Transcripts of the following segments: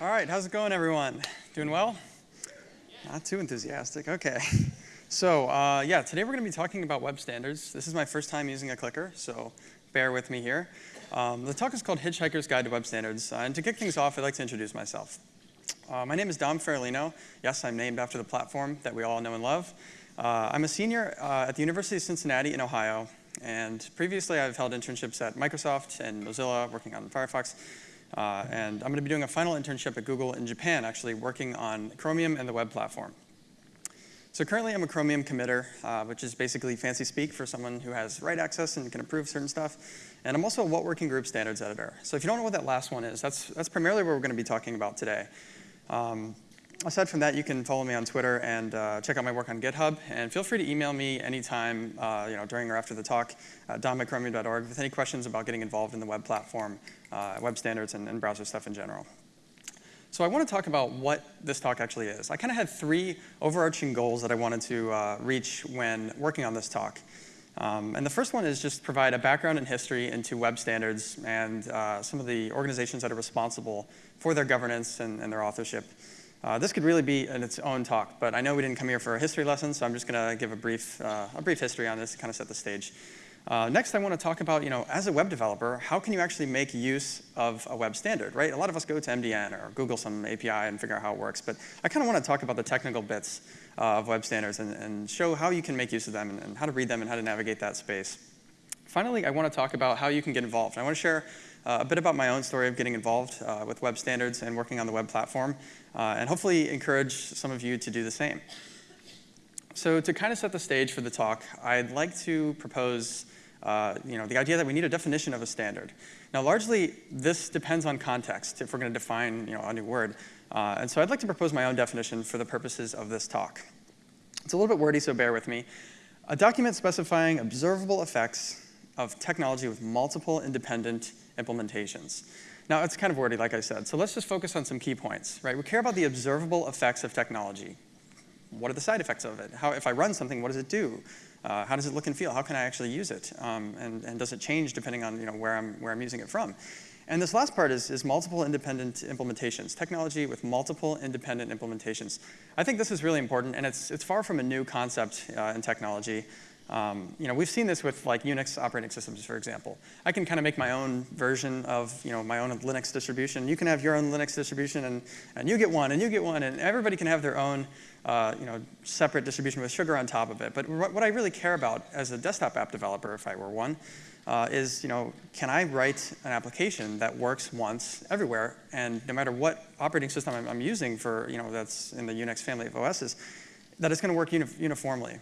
All right, how's it going, everyone? Doing well? Not too enthusiastic. Okay. So uh, yeah, today we're going to be talking about web standards. This is my first time using a clicker, so bear with me here. Um, the talk is called Hitchhiker's Guide to Web Standards, uh, and to kick things off, I'd like to introduce myself. Uh, my name is Dom Farolino. Yes, I'm named after the platform that we all know and love. Uh, I'm a senior uh, at the University of Cincinnati in Ohio, and previously I've held internships at Microsoft and Mozilla, working on Firefox, uh, and I'm going to be doing a final internship at Google in Japan, actually working on Chromium and the web platform. So currently I'm a Chromium committer, uh, which is basically fancy speak for someone who has write access and can approve certain stuff. And I'm also a What Working Group standards editor. So if you don't know what that last one is, that's, that's primarily what we're going to be talking about today. Um, aside from that, you can follow me on Twitter and uh, check out my work on GitHub. And feel free to email me anytime, uh, you know, during or after the talk, uh, at with any questions about getting involved in the web platform, uh, web standards, and, and browser stuff in general. So I want to talk about what this talk actually is. I kind of had three overarching goals that I wanted to uh, reach when working on this talk. Um, and the first one is just provide a background and history into web standards and uh, some of the organizations that are responsible for their governance and, and their authorship. Uh, this could really be in its own talk, but I know we didn't come here for a history lesson, so I'm just going to give a brief, uh, a brief history on this to kind of set the stage. Uh, next, I want to talk about, you know, as a web developer, how can you actually make use of a web standard, right? A lot of us go to MDN or Google some API and figure out how it works, but I kind of want to talk about the technical bits uh, of web standards and, and, show how you can make use of them and, and, how to read them and how to navigate that space. Finally, I want to talk about how you can get involved. I want to share uh, a bit about my own story of getting involved uh, with web standards and working on the web platform, uh, and hopefully encourage some of you to do the same. So to kind of set the stage for the talk, I'd like to propose uh, you know, the idea that we need a definition of a standard. Now, largely, this depends on context if we're going to define you know, a new word. Uh, and so I'd like to propose my own definition for the purposes of this talk. It's a little bit wordy, so bear with me. A document specifying observable effects of technology with multiple independent implementations. Now, it's kind of wordy, like I said, so let's just focus on some key points, right? We care about the observable effects of technology. What are the side effects of it? How, if I run something, what does it do? Uh, how does it look and feel? How can I actually use it? Um, and, and does it change depending on you know, where, I'm, where I'm using it from? And this last part is, is multiple independent implementations, technology with multiple independent implementations. I think this is really important, and it's, it's far from a new concept uh, in technology. Um, you know, we've seen this with like Unix operating systems, for example. I can kind of make my own version of you know, my own Linux distribution. You can have your own Linux distribution, and, and you get one, and you get one, and everybody can have their own uh, you know, separate distribution with sugar on top of it. But what I really care about as a desktop app developer, if I were one, uh, is, you know, can I write an application that works once everywhere, and no matter what operating system I'm, I'm using for, you know, that's in the Unix family of OSs, that it's going to work uni uniformly.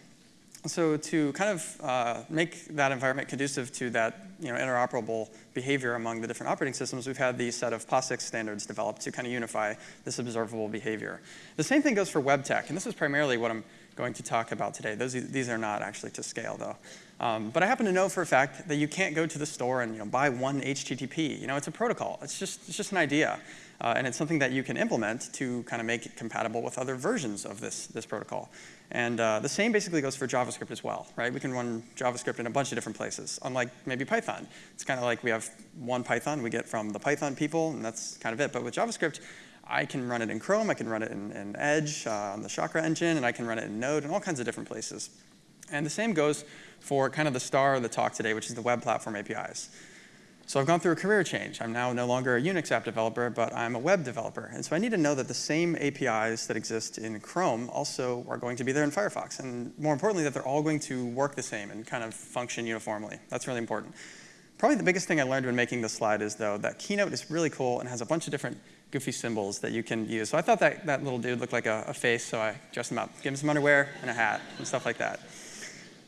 So to kind of uh, make that environment conducive to that you know, interoperable behavior among the different operating systems, we've had these set of POSIX standards developed to kind of unify this observable behavior. The same thing goes for web tech, and this is primarily what I'm going to talk about today. Those, these are not actually to scale, though. Um, but I happen to know for a fact that you can't go to the store and you know, buy one HTTP. You know, it's a protocol. It's just, it's just an idea. Uh, and it's something that you can implement to kind of make it compatible with other versions of this, this protocol. And uh, the same basically goes for JavaScript as well, right? We can run JavaScript in a bunch of different places, unlike maybe Python. It's kind of like we have one Python we get from the Python people, and that's kind of it. But with JavaScript, I can run it in Chrome, I can run it in, in Edge, uh, on the Chakra engine, and I can run it in Node, and all kinds of different places. And the same goes for kind of the star of the talk today, which is the web platform APIs. So I've gone through a career change. I'm now no longer a Unix app developer, but I'm a web developer. And so I need to know that the same APIs that exist in Chrome also are going to be there in Firefox. And more importantly, that they're all going to work the same and kind of function uniformly. That's really important. Probably the biggest thing I learned when making this slide is, though, that Keynote is really cool and has a bunch of different goofy symbols that you can use. So I thought that, that little dude looked like a, a face, so I dressed him up, gave him some underwear and a hat and stuff like that.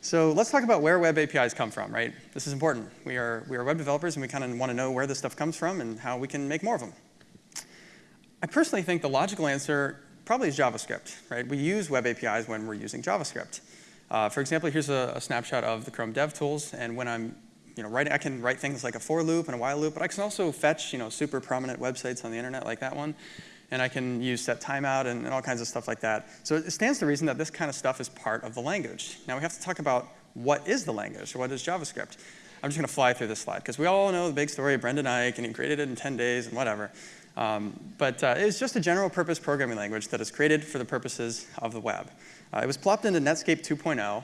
So let's talk about where web APIs come from, right? This is important. We are, we are web developers, and we kind of want to know where this stuff comes from and how we can make more of them. I personally think the logical answer probably is JavaScript, right? We use web APIs when we're using JavaScript. Uh, for example, here's a, a, snapshot of the Chrome DevTools, and when I'm you know, writing, I can write things like a for loop and a while loop, but I can also fetch you know, super prominent websites on the internet like that one and I can use set timeout and, and all kinds of stuff like that. So it stands to reason that this kind of stuff is part of the language. Now we have to talk about what is the language, what is JavaScript. I'm just going to fly through this slide, because we all know the big story of Brendan Eich, and he created it in 10 days and whatever. Um, but uh, it's just a general purpose programming language that is created for the purposes of the web. Uh, it was plopped into Netscape 2.0,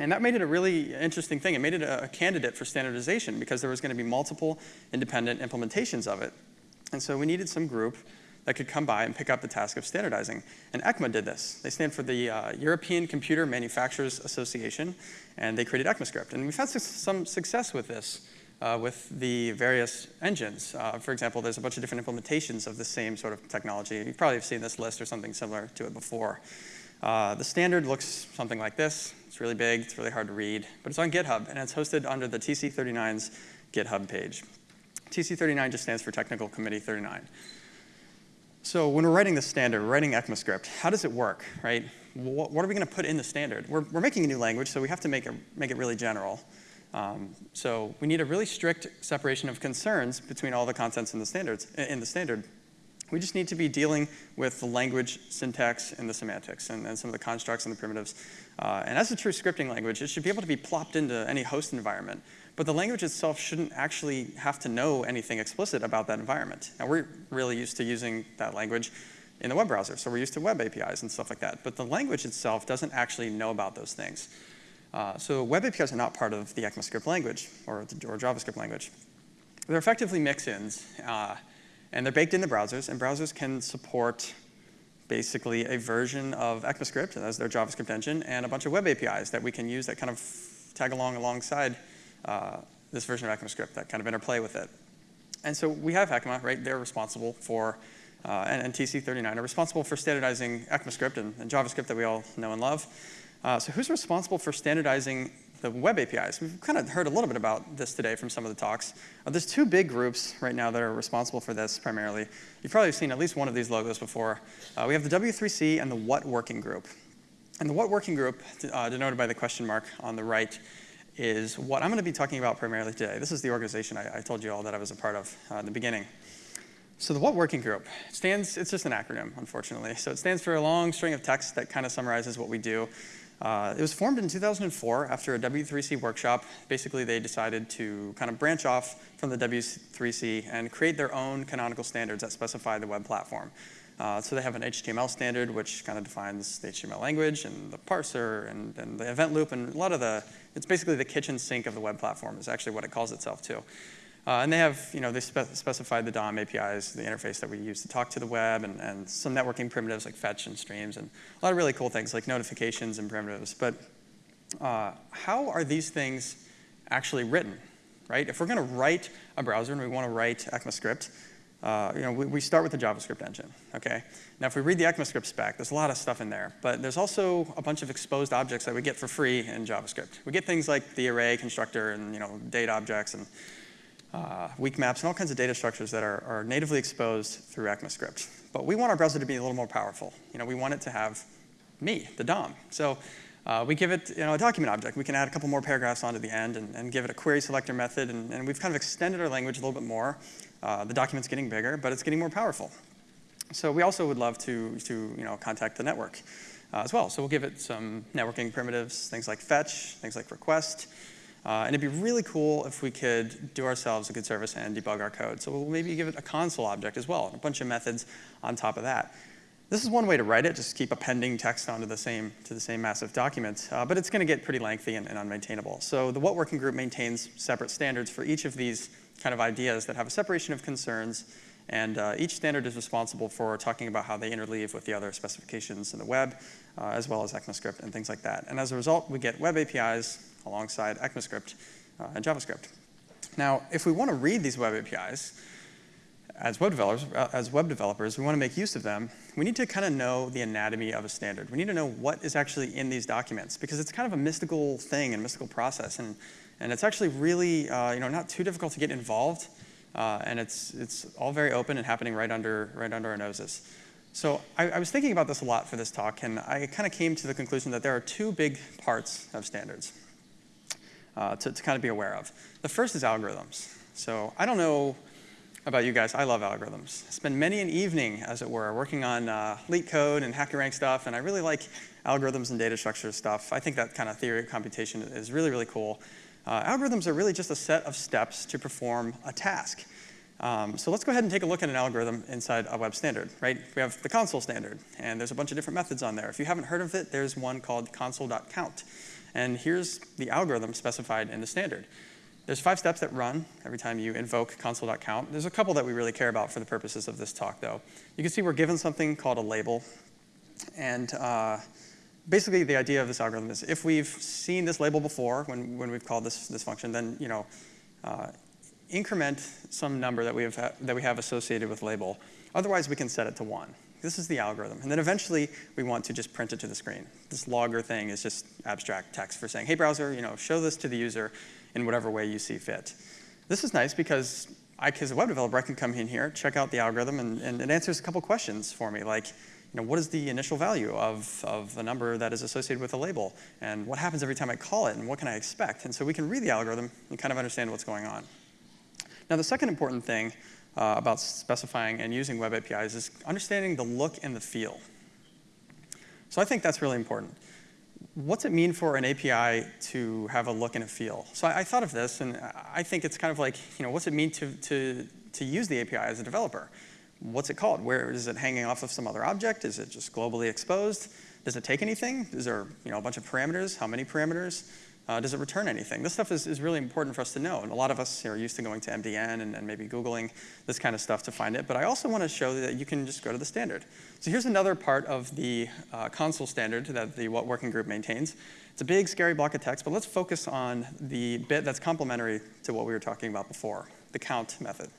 and that made it a really interesting thing. It made it a, a candidate for standardization because there was going to be multiple independent implementations of it. And so we needed some group that could come by and pick up the task of standardizing. And ECMA did this. They stand for the uh, European Computer Manufacturers Association, and they created ECMAScript. And we've had su some success with this, uh, with the various engines. Uh, for example, there's a bunch of different implementations of the same sort of technology. You probably have seen this list or something similar to it before. Uh, the standard looks something like this. It's really big, it's really hard to read, but it's on GitHub, and it's hosted under the TC39's GitHub page. TC39 just stands for Technical Committee 39. So when we're writing the standard, we're writing ECMAScript, how does it work, right? What, what are we going to put in the standard? We're, we're making a new language, so we have to make it, make it really general. Um, so we need a really strict separation of concerns between all the contents in the standards in the standard. We just need to be dealing with the language, syntax, and the semantics, and, and some of the constructs and the primitives. Uh, and as a true scripting language, it should be able to be plopped into any host environment. But the language itself shouldn't actually have to know anything explicit about that environment. Now, we're really used to using that language in the web browser, so we're used to web APIs and stuff like that. But the language itself doesn't actually know about those things. Uh, so web APIs are not part of the ECMAScript language or, the, or JavaScript language. They're effectively mix-ins, uh, and they're baked into browsers, and browsers can support basically a version of ECMAScript as their JavaScript engine and a bunch of web APIs that we can use that kind of tag along alongside uh, this version of ECMAScript that kind of interplay with it. And so we have ECMA, right? They're responsible for, uh, and, and, TC39 are responsible for standardizing ECMAScript and, and JavaScript that we all know and love. Uh, so who's responsible for standardizing the web APIs? We've kind of heard a little bit about this today from some of the talks. Uh, there's two big groups right now that are responsible for this primarily. You've probably seen at least one of these logos before. Uh, we have the W3C and the What Working Group. And the What Working Group, uh, denoted by the question mark on the right, is what I'm going to be talking about primarily today. This is the organization I, I told you all that I was a part of uh, in the beginning. So the What Working Group stands, it's just an acronym, unfortunately. So it stands for a long string of text that kind of summarizes what we do. Uh, it was formed in 2004 after a W3C workshop. Basically, they decided to kind of branch off from the W3C and create their own canonical standards that specify the web platform. Uh, so they have an HTML standard, which kind of defines the HTML language and the parser and, and, the event loop and a lot of the, it's basically the kitchen sink of the web platform is actually what it calls itself too. Uh, and they have, you know, they spe specified the DOM APIs, the interface that we use to talk to the web, and, and some networking primitives like fetch and streams, and a lot of really cool things like notifications and primitives. But uh, how are these things actually written, right? If we're going to write a browser and we want to write ECMAScript, uh, you know, we, we, start with the JavaScript engine, okay? Now, if we read the ECMAScript spec, there's a lot of stuff in there, but there's also a bunch of exposed objects that we get for free in JavaScript. We get things like the array constructor and, you know, date objects and uh, weak maps and all kinds of data structures that are, are natively exposed through ECMAScript. But we want our browser to be a little more powerful. You know, we want it to have me, the DOM. So uh, we give it you know, a document object. We can add a couple more paragraphs onto the end and, and give it a query selector method, and, and, we've kind of extended our language a little bit more uh, the document's getting bigger, but it's getting more powerful. So we also would love to, to you know, contact the network uh, as well. So we'll give it some networking primitives, things like fetch, things like request. Uh, and it'd be really cool if we could do ourselves a good service and debug our code. So we'll maybe give it a console object as well, and a bunch of methods on top of that. This is one way to write it, just keep appending text onto the same, to the same massive document, uh, but it's going to get pretty lengthy and, and, unmaintainable. So the What Working Group maintains separate standards for each of these kind of ideas that have a separation of concerns, and uh, each standard is responsible for talking about how they interleave with the other specifications in the web, uh, as well as ECMAScript and things like that. And as a result, we get web APIs alongside ECMAScript uh, and JavaScript. Now, if we want to read these web APIs, as web developers, uh, as web developers, we want to make use of them. We need to kind of know the anatomy of a standard. We need to know what is actually in these documents because it's kind of a mystical thing and mystical process. And and it's actually really, uh, you know, not too difficult to get involved. Uh, and it's, it's all very open and happening right under, right under our noses. So I, I was thinking about this a lot for this talk, and I kind of came to the conclusion that there are two big parts of standards uh, to, to kind of be aware of. The first is algorithms. So I don't know about you guys, I love algorithms. I spend many an evening, as it were, working on uh, LeetCode and HackerRank stuff, and I really like algorithms and data structure stuff. I think that kind of theory of computation is really, really cool. Uh, algorithms are really just a set of steps to perform a task. Um, so let's go ahead and take a look at an algorithm inside a web standard, right? We have the console standard, and there's a bunch of different methods on there. If you haven't heard of it, there's one called console.count. And here's the algorithm specified in the standard. There's five steps that run every time you invoke console.count. There's a couple that we really care about for the purposes of this talk, though. You can see we're given something called a label. And uh, basically, the idea of this algorithm is if we've seen this label before when, when we've called this, this function, then you know, uh, increment some number that we, have that we have associated with label. Otherwise, we can set it to 1. This is the algorithm. And then eventually, we want to just print it to the screen. This logger thing is just abstract text for saying, hey, browser, you know, show this to the user in whatever way you see fit. This is nice because I, as a web developer, I can come in here, check out the algorithm, and, and it answers a couple questions for me, like, you know, what is the initial value of, of the number that is associated with a label? And what happens every time I call it? And what can I expect? And so we can read the algorithm and kind of understand what's going on. Now, the second important thing uh, about specifying and using web APIs is understanding the look and the feel. So I think that's really important what's it mean for an API to have a look and a feel? So I, I, thought of this, and I think it's kind of like, you know, what's it mean to, to, to use the API as a developer? What's it called? Where is it hanging off of some other object? Is it just globally exposed? Does it take anything? Is there, you know, a bunch of parameters? How many parameters? Uh, does it return anything? This stuff is, is really important for us to know. And a lot of us are used to going to MDN and, and maybe Googling this kind of stuff to find it. But I also want to show that you can just go to the standard. So here's another part of the uh, console standard that the What Working Group maintains. It's a big, scary block of text, but let's focus on the bit that's complementary to what we were talking about before, the count method.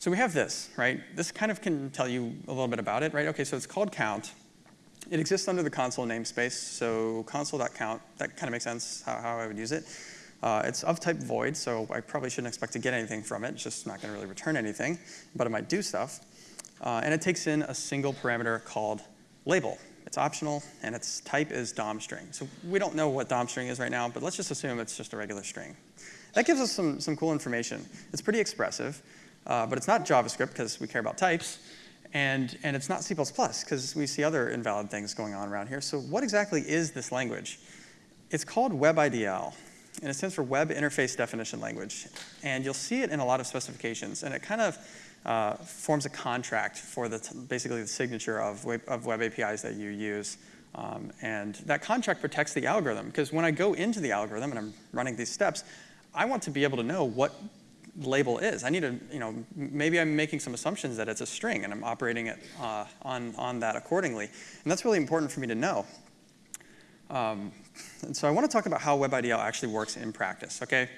So we have this, right? This kind of can tell you a little bit about it, right? Okay, so it's called count. It exists under the console namespace, so console.count, that kind of makes sense how, how I would use it. Uh, it's of type void, so I probably shouldn't expect to get anything from it. It's just not going to really return anything, but it might do stuff. Uh, and it takes in a single parameter called label. It's optional, and its type is DOM string. So we don't know what DOM string is right now, but let's just assume it's just a regular string. That gives us some, some cool information. It's pretty expressive, uh, but it's not JavaScript because we care about types. And, and it's not C++ because we see other invalid things going on around here. So what exactly is this language? It's called WebIDL, and it stands for Web Interface Definition Language. And you'll see it in a lot of specifications, and it kind of uh, forms a contract for the basically the signature of web, of web APIs that you use. Um, and that contract protects the algorithm, because when I go into the algorithm and I'm running these steps, I want to be able to know what label is. I need to, you know, maybe I'm making some assumptions that it's a string and I'm operating it uh, on, on that accordingly. And that's really important for me to know. Um, and so I want to talk about how WebIDL actually works in practice, okay?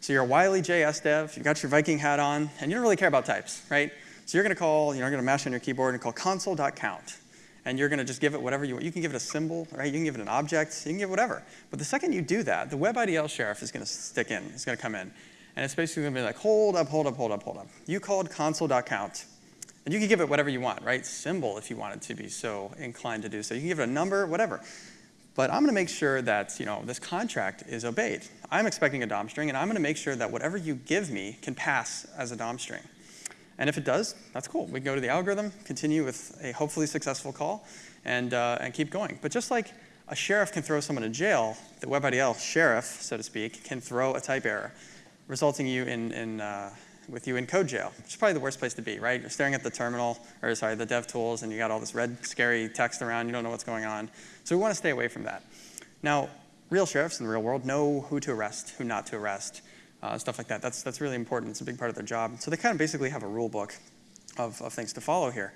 So you're a wily JS dev, you got your Viking hat on, and you don't really care about types, right? So you're going to call, you know, you're going to mash on your keyboard and call console.count. And you're going to just give it whatever you want. You can give it a symbol, right? You can give it an object. You can give it whatever. But the second you do that, the WebIDL sheriff is going to stick in. It's going to come in. And it's basically going to be like, hold up, hold up, hold up, hold up. You called console.count. And you can give it whatever you want, right? Symbol if you wanted to be so inclined to do so. You can give it a number, whatever. But I'm going to make sure that you know, this contract is obeyed. I'm expecting a DOM string, and I'm going to make sure that whatever you give me can pass as a DOM string. And if it does, that's cool. We can go to the algorithm, continue with a hopefully successful call, and, uh, and keep going. But just like a sheriff can throw someone in jail, the WebIDL sheriff, so to speak, can throw a type error resulting you in, in uh, with you in code jail, which is probably the worst place to be, right? You're staring at the terminal, or sorry, the dev tools, and you got all this red, scary text around, you don't know what's going on. So we want to stay away from that. Now, real sheriffs in the real world know who to arrest, who not to arrest, uh, stuff like that. That's, that's really important. It's a big part of their job. So they kind of basically have a rule book of, of things to follow here.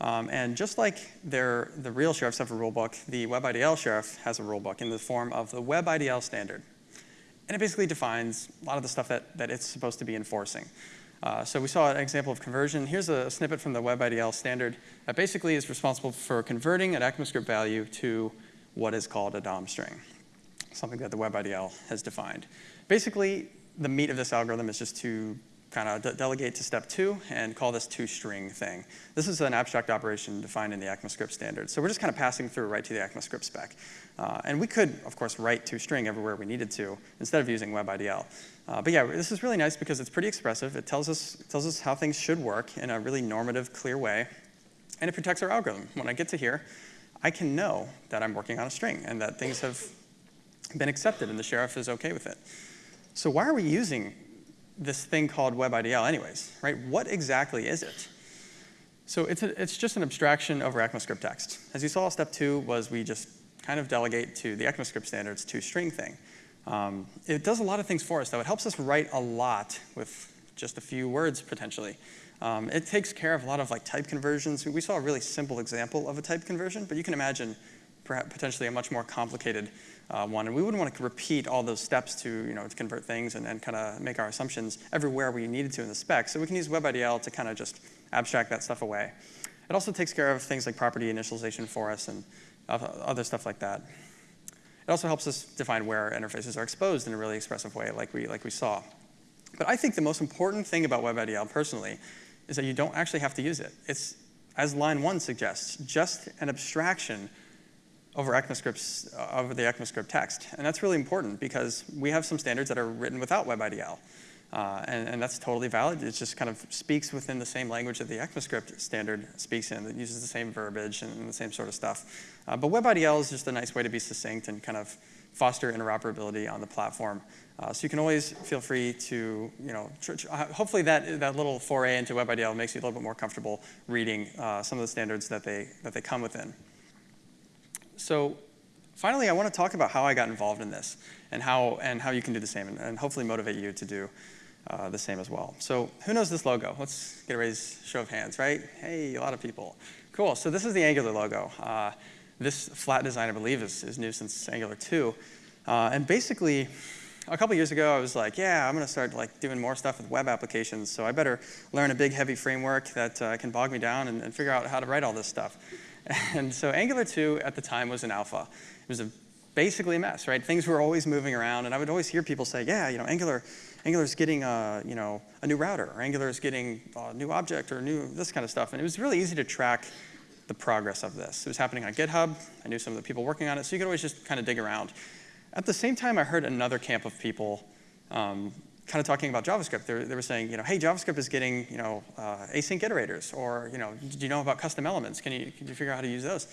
Um, and just like the real sheriffs have a rule book, the WebIDL sheriff has a rule book in the form of the WebIDL standard. And it basically defines a lot of the stuff that, that it's supposed to be enforcing. Uh, so we saw an example of conversion. Here's a snippet from the WebIDL standard that basically is responsible for converting an ECMAScript value to what is called a DOM string, something that the WebIDL has defined. Basically, the meat of this algorithm is just to kind of de delegate to step two and call this toString thing. This is an abstract operation defined in the ECMAScript standard. So we're just kind of passing through right to the ECMAScript spec. Uh, and we could, of course, write toString everywhere we needed to instead of using WebIDL. Uh, but yeah, this is really nice because it's pretty expressive. It tells us, it tells us how things should work in a really normative, clear way. And it protects our algorithm. When I get to here, I can know that I'm working on a string and that things have been accepted and the sheriff is okay with it. So why are we using this thing called WebIDL anyways, right? What exactly is it? So it's, a, it's just an abstraction over ECMAScript text. As you saw, step two was we just kind of delegate to the ECMAScript standards to string thing. Um, it does a lot of things for us, though. It helps us write a lot with just a few words, potentially. Um, it takes care of a lot of like type conversions. We saw a really simple example of a type conversion, but you can imagine perhaps potentially a much more complicated uh, one. And we wouldn't want to repeat all those steps to, you know, to convert things and, and kind of make our assumptions everywhere we needed to in the spec. So we can use WebIDL to kind of just abstract that stuff away. It also takes care of things like property initialization for us and other stuff like that. It also helps us define where interfaces are exposed in a really expressive way like we, like we saw. But I think the most important thing about WebIDL personally is that you don't actually have to use it. It's, as line one suggests, just an abstraction over ECMAScripts, uh, over the ECMAScript text. And that's really important because we have some standards that are written without WebIDL. Uh, and, and, that's totally valid. It just kind of speaks within the same language that the ECMAScript standard speaks in. It uses the same verbiage and, the same sort of stuff. Uh, but WebIDL is just a nice way to be succinct and kind of foster interoperability on the platform. Uh, so you can always feel free to, you know, uh, hopefully that, that little foray into WebIDL makes you a little bit more comfortable reading uh, some of the standards that they, that they come within. So finally, I want to talk about how I got involved in this and how, and how you can do the same and, and hopefully motivate you to do uh, the same as well. So who knows this logo? Let's get a raise show of hands, right? Hey, a lot of people. Cool, so this is the Angular logo. Uh, this flat design, I believe, is, is new since Angular 2. Uh, and basically, a couple years ago, I was like, yeah, I'm going to start like doing more stuff with web applications, so I better learn a big, heavy framework that uh, can bog me down and, and figure out how to write all this stuff. And so Angular 2 at the time was an alpha. It was a, basically a mess, right? Things were always moving around, and I would always hear people say, yeah, you know, Angular Angular's getting a, you know, a new router, or Angular's getting a new object, or new this kind of stuff. And it was really easy to track the progress of this. It was happening on GitHub. I knew some of the people working on it, so you could always just kind of dig around. At the same time, I heard another camp of people um, kind of talking about JavaScript. They were, they were, saying, you know, hey, JavaScript is getting, you know, uh, async iterators, or, you know, do you know about custom elements? Can you, can you figure out how to use those?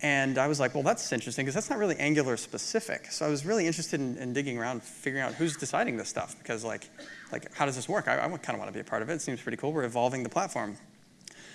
And I was like, well, that's interesting because that's not really Angular specific. So I was really interested in, in, digging around, figuring out who's deciding this stuff because like, like how does this work? I, I kind of want to be a part of it. It seems pretty cool. We're evolving the platform.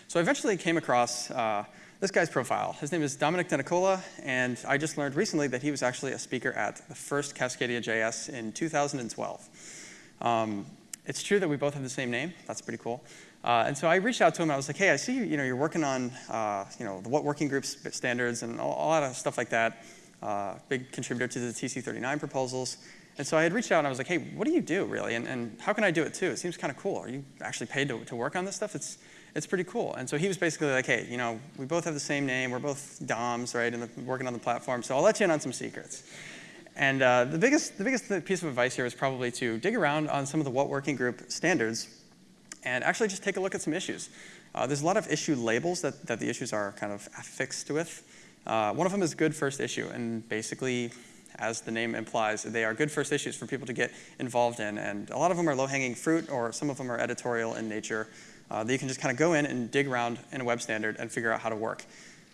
So I eventually came across uh, this guy's profile. His name is Domenic Denicola, and I just learned recently that he was actually a speaker at the first Cascadia JS in 2012. Um, it's true that we both have the same name. That's pretty cool. Uh, and so I reached out to him. I was like, hey, I see you, know, you're working on uh, you know, the what working groups standards and a, a lot of stuff like that. Uh, big contributor to the TC39 proposals. And so I had reached out and I was like, hey, what do you do really? And, and how can I do it too? It seems kind of cool. Are you actually paid to, to work on this stuff? It's, it's pretty cool. And so he was basically like, hey, you know, we both have the same name. We're both DOMs, right, and working on the platform. So I'll let you in on some secrets. And uh, the, biggest, the biggest piece of advice here is probably to dig around on some of the what working group standards and actually just take a look at some issues. Uh, there's a lot of issue labels that, that the issues are kind of affixed with. Uh, one of them is good first issue, and basically, as the name implies, they are good first issues for people to get involved in, and a lot of them are low-hanging fruit, or some of them are editorial in nature, uh, that you can just kind of go in and dig around in a web standard and figure out how to work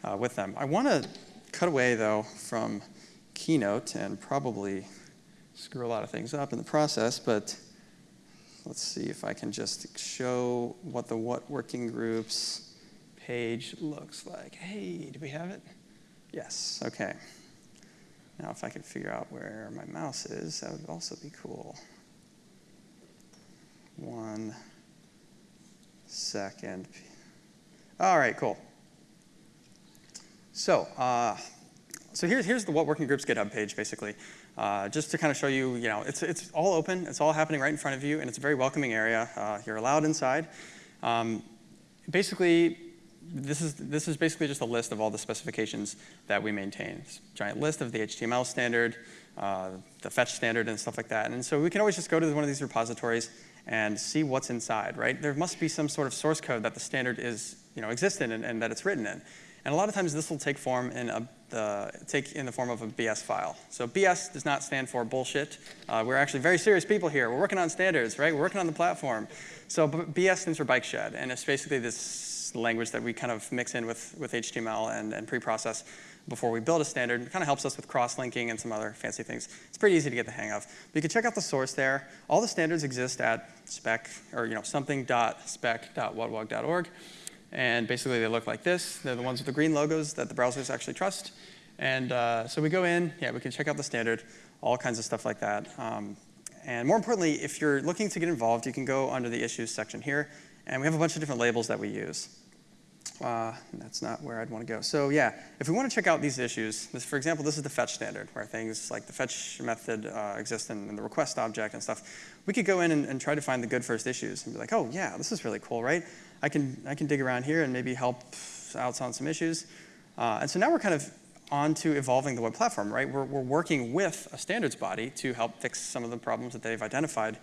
uh, with them. I want to cut away, though, from Keynote and probably screw a lot of things up in the process, but let's see if I can just show what the what working groups page looks like. Hey, do we have it? Yes, okay. Now if I could figure out where my mouse is, that would also be cool. One second. All right, cool. So, uh, so here's, here's the What Working Groups GitHub page, basically. Uh, just to kind of show you, you know, it's, it's all open, it's all happening right in front of you, and it's a very welcoming area. Uh, you're allowed inside. Um, basically, this is, this is basically just a list of all the specifications that we maintain. Giant list of the HTML standard, uh, the fetch standard, and stuff like that. And so we can always just go to one of these repositories and see what's inside, right? There must be some sort of source code that the standard is, you know, exists in and, and that it's written in. And a lot of times this will take form in a the, take in the form of a BS file. So BS does not stand for bullshit. Uh, we're actually very serious people here. We're working on standards, right? We're working on the platform. So BS stands for bike shed, and it's basically this language that we kind of mix in with, with HTML and, and pre-process. before we build a standard. It kind of helps us with cross-linking and some other fancy things. It's pretty easy to get the hang of. But you can check out the source there. All the standards exist at spec, or you know, something.spec.whatwg.org. And basically, they look like this. They're the ones with the green logos that the browsers actually trust. And uh, so we go in, yeah, we can check out the standard, all kinds of stuff like that. Um, and more importantly, if you're looking to get involved, you can go under the issues section here. And we have a bunch of different labels that we use. Uh, that's not where I'd want to go. So yeah, if we want to check out these issues, this, for example, this is the fetch standard, where things like the fetch method uh, exist in, in, the request object and stuff. We could go in and, and, try to find the good first issues and be like, oh yeah, this is really cool, right? I can, I can dig around here and maybe help out on some issues. Uh, and so now we're kind of on to evolving the web platform, right? We're, we're working with a standards body to help fix some of the problems that they've identified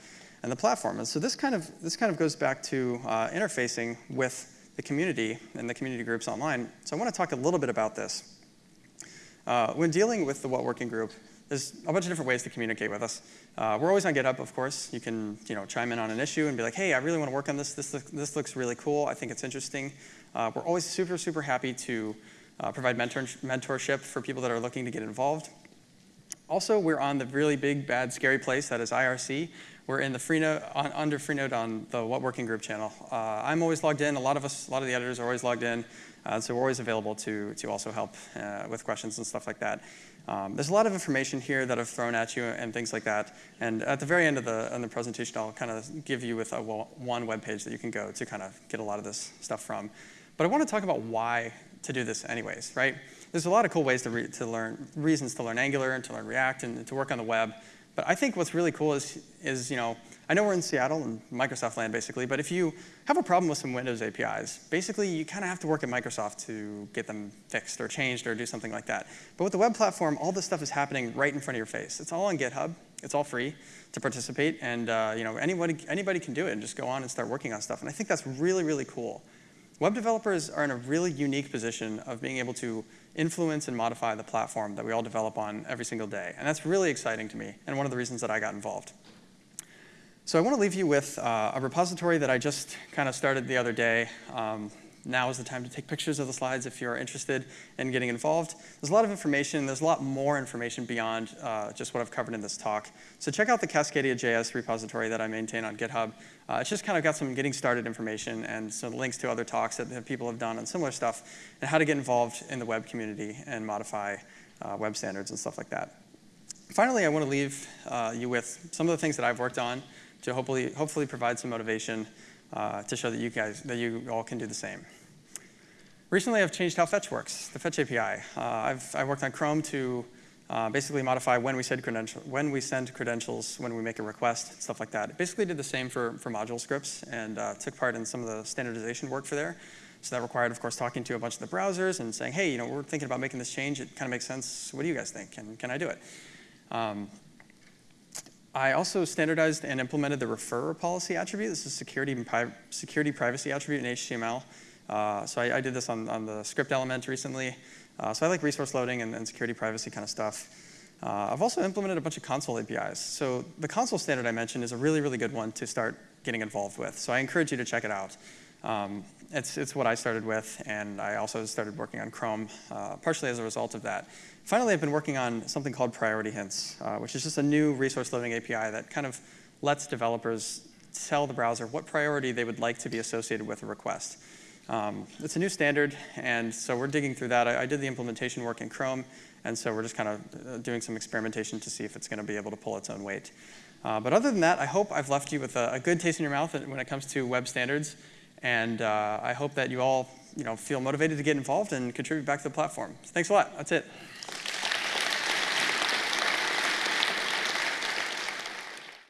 in the platform. And so this kind of, this kind of goes back to uh, interfacing with the community and the community groups online. So I want to talk a little bit about this. Uh, when dealing with the What Working Group, there's a bunch of different ways to communicate with us. Uh, we're always on GitHub, of course. You can you know, chime in on an issue and be like, hey, I really want to work on this. This, this looks really cool. I think it's interesting. Uh, we're always super, super happy to uh, provide mentor mentorship for people that are looking to get involved. Also, we're on the really big, bad, scary place that is IRC. We're in the Freenode, on, under Freenode on the What Working Group channel. Uh, I'm always logged in. A lot of us, a lot of the editors are always logged in. Uh, so we're always available to, to also help uh, with questions and stuff like that. Um, there's a lot of information here that I've thrown at you and things like that. And at the very end of the, the presentation, I'll kind of give you with a, one web page that you can go to kind of get a lot of this stuff from. But I want to talk about why to do this anyways, right? There's a lot of cool ways to, to learn, reasons to learn Angular and to learn React and to work on the web. But I think what's really cool is, is, you know, I know we're in Seattle and Microsoft land basically, but if you have a problem with some Windows APIs, basically you kind of have to work at Microsoft to get them fixed or changed or do something like that. But with the web platform, all this stuff is happening right in front of your face. It's all on GitHub. It's all free to participate, and uh, you know anybody anybody can do it and just go on and start working on stuff. And I think that's really really cool. Web developers are in a really unique position of being able to influence and modify the platform that we all develop on every single day. And that's really exciting to me, and one of the reasons that I got involved. So I want to leave you with uh, a repository that I just kind of started the other day. Um, now is the time to take pictures of the slides if you're interested in getting involved. There's a lot of information. There's a lot more information beyond uh, just what I've covered in this talk. So check out the Cascadia.js repository that I maintain on GitHub. Uh, it's just kind of got some getting started information and some links to other talks that people have done on similar stuff and how to get involved in the web community and modify uh, web standards and stuff like that. Finally, I want to leave uh, you with some of the things that I've worked on to hopefully, hopefully provide some motivation uh, to show that you guys, that you all can do the same. Recently, I've changed how Fetch works, the Fetch API. Uh, I've, I've worked on Chrome to uh, basically modify when we send when we send credentials, when we make a request, stuff like that. It basically did the same for, for module scripts and uh, took part in some of the standardization work for there. So that required, of course, talking to a bunch of the browsers and saying, hey, you know, we're thinking about making this change. It kind of makes sense. What do you guys think? Can, can I do it? Um, I also standardized and implemented the referrer policy attribute. This is security, and security privacy attribute in HTML. Uh, so I, I, did this on, on the script element recently. Uh, so I like resource loading and, and security privacy kind of stuff. Uh, I've also implemented a bunch of console APIs. So the console standard I mentioned is a really, really good one to start getting involved with. So I encourage you to check it out. Um, it's, it's what I started with, and I also started working on Chrome, uh, partially as a result of that. Finally, I've been working on something called Priority Hints, uh, which is just a new resource loading API that kind of lets developers tell the browser what priority they would like to be associated with a request. Um, it's a new standard, and so we're digging through that. I, I, did the implementation work in Chrome, and so we're just kind of uh, doing some experimentation to see if it's going to be able to pull its own weight. Uh, but other than that, I hope I've left you with a, a, good taste in your mouth when it comes to web standards, and uh, I hope that you all you know, feel motivated to get involved and contribute back to the platform. Thanks a lot. That's it.